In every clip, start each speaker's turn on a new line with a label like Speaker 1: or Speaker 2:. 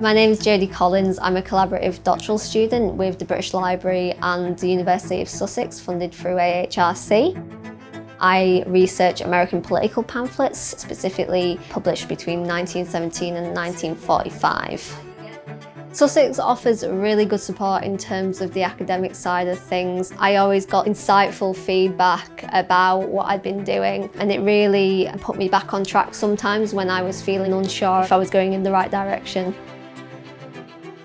Speaker 1: My name is Jodie Collins. I'm a collaborative doctoral student with the British Library and the University of Sussex, funded through AHRC. I research American political pamphlets, specifically published between 1917 and 1945. Sussex offers really good support in terms of the academic side of things. I always got insightful feedback about what I'd been doing and it really put me back on track sometimes when I was feeling unsure if I was going in the right direction.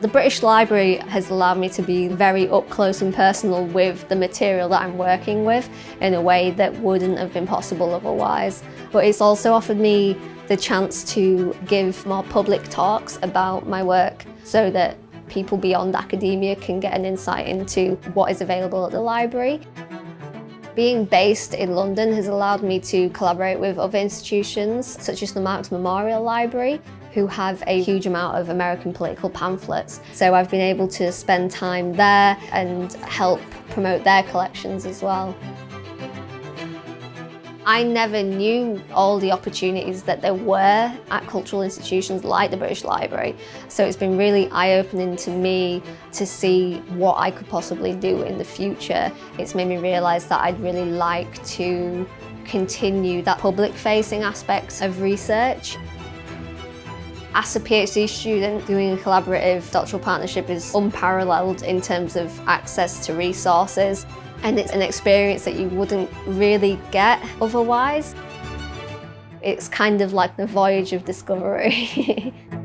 Speaker 1: The British Library has allowed me to be very up close and personal with the material that I'm working with in a way that wouldn't have been possible otherwise. But it's also offered me the chance to give more public talks about my work so that people beyond academia can get an insight into what is available at the library. Being based in London has allowed me to collaborate with other institutions such as the Marx Memorial Library who have a huge amount of American political pamphlets. So I've been able to spend time there and help promote their collections as well. I never knew all the opportunities that there were at cultural institutions like the British Library. So it's been really eye-opening to me to see what I could possibly do in the future. It's made me realise that I'd really like to continue that public-facing aspects of research. As a PhD student, doing a collaborative doctoral partnership is unparalleled in terms of access to resources and it's an experience that you wouldn't really get otherwise. It's kind of like the voyage of discovery.